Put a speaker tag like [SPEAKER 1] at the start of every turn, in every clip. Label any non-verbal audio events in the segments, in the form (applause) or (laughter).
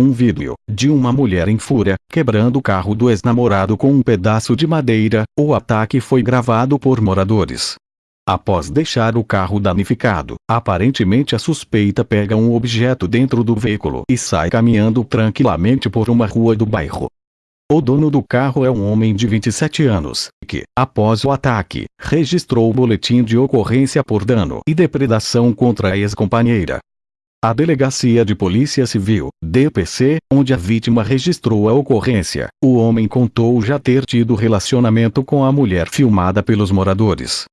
[SPEAKER 1] um vídeo, de uma mulher em fúria, quebrando o carro do ex-namorado com um pedaço de madeira, o ataque foi gravado por moradores. Após deixar o carro danificado, aparentemente a suspeita pega um objeto dentro do veículo e sai caminhando tranquilamente por uma rua do bairro. O dono do carro é um homem de 27 anos, que, após o ataque, registrou o boletim de ocorrência por dano e depredação contra a ex-companheira. A Delegacia de Polícia Civil, DPC, onde a vítima registrou a ocorrência, o homem contou já ter tido relacionamento com a mulher filmada pelos moradores.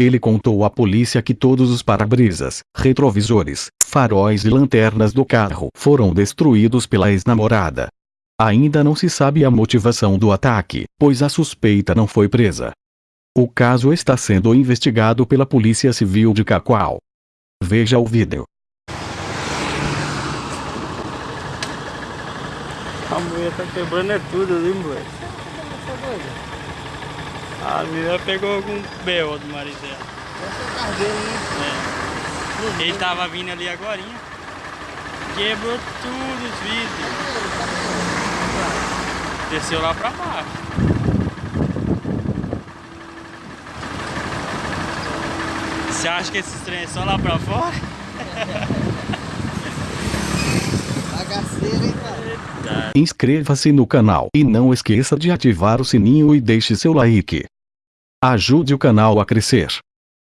[SPEAKER 1] Ele contou à polícia que todos os para-brisas, retrovisores, faróis e lanternas do carro foram destruídos pela ex-namorada. Ainda não se sabe a motivação do ataque, pois a suspeita não foi presa. O caso está sendo investigado pela Polícia Civil de Cacoal. Veja o vídeo.
[SPEAKER 2] A mulher tá quebrando é tudo ali, moleque. A menina pegou algum B.O. do marido dela.
[SPEAKER 3] É?
[SPEAKER 2] É. Ele tava vindo ali agora. Quebrou tudo os vidros. Desceu lá pra baixo. Você acha que esses trem é só lá pra fora? (laughs)
[SPEAKER 1] Inscreva-se no canal e não esqueça de ativar o sininho e deixe seu like. Ajude o canal a crescer.